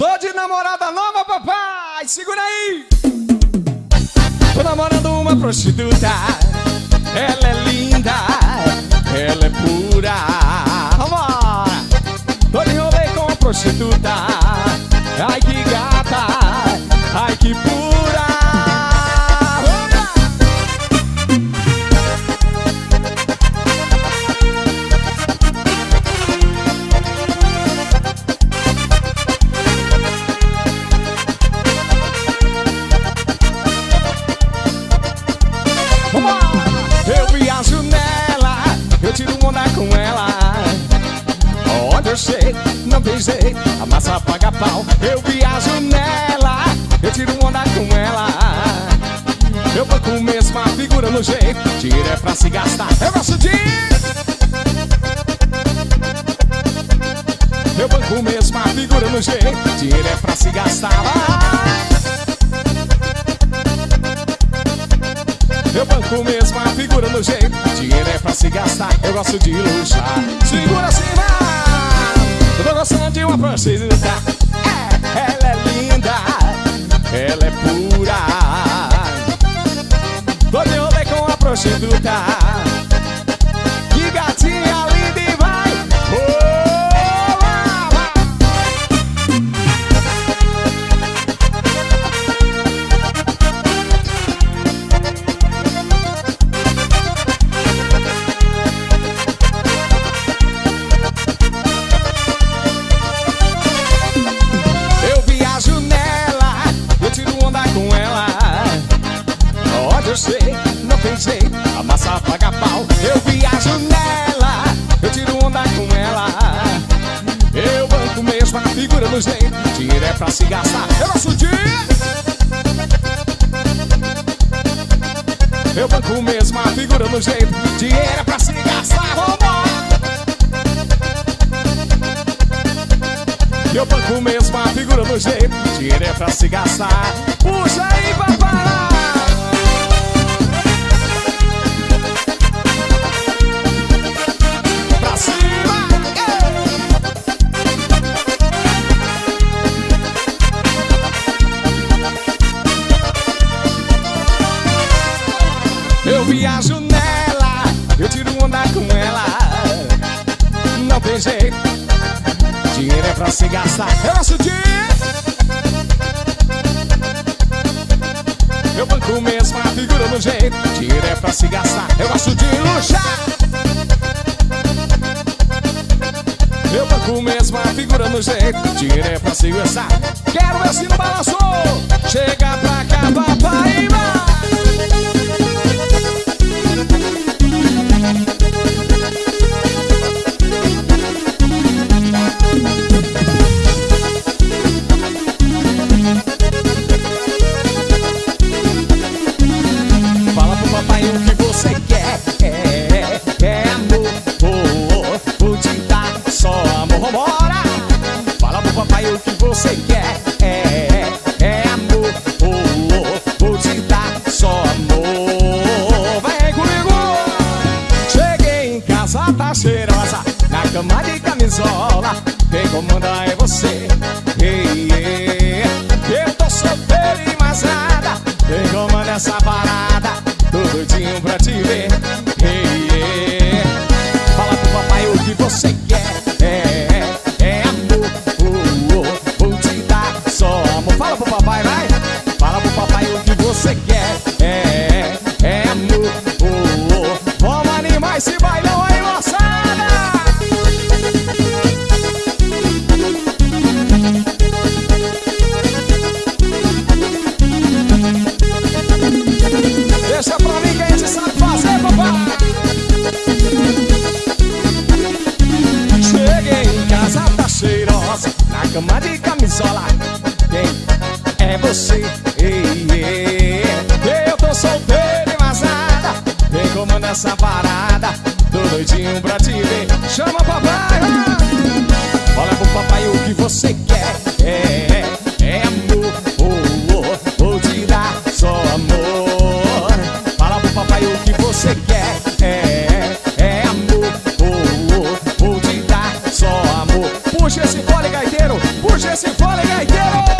Tô de namorada nova, papai! Segura aí! Tô namorando uma prostituta. Ela é linda, ela é pura. Vambora! Tô de rolê com a prostituta. Ai que gata, ai que pura. Chego, não tem jeito, a massa paga pau. Eu viajo nela, eu tiro onda com ela. Eu banco mesmo a figura no jeito, tiro é pra se gastar. Eu gosto de. Eu banco mesmo a figura no jeito, tiro é pra se gastar. Vai. Eu banco mesmo a figura no jeito Dinheiro é pra se gastar, eu gosto de luxar Segura uma prostituta é, Ela é linda Ela é pura. Tô de com a prostituta eu sei, não tem jeito, a massa paga pau. Eu viajo nela, eu tiro onda com ela. Eu banco mesmo a figura no jeito, dinheiro é pra se gastar. Eu gosto de. Eu banco mesmo a figura no jeito, dinheiro é pra se gastar. Eu banco mesmo a figura no jeito Dinheiro é pra se gastar é pra se gastar. Eu gosto de Eu banco mesmo a figura no jeito. Dinheiro é pra se gastar. Eu gosto de luxar. Eu banco mesmo a figura no jeito. Dinheiro é pra se gastar. Quero ver se não balançou. Chega pra cá, papai, vai Na cama de camisola Quem comanda é você. Ei, ei, Eu tô solteiro e mais nada Quem comanda essa parada? Tô doidinho pra te você? Ei, ei. Eu tô solteiro e mais nada Quem comanda essa parada. Tô doidinho pra te ver. Chama papai. Olha pro papai o que você quer. É, é amor. Oh, oh, Vou te dar só amor. Fala pro papai o que você quer. É, é amor. Oh, oh, Vou te dar só amor. Puxa esse fole, gaiteiro. Puxa esse fole gaiteiro!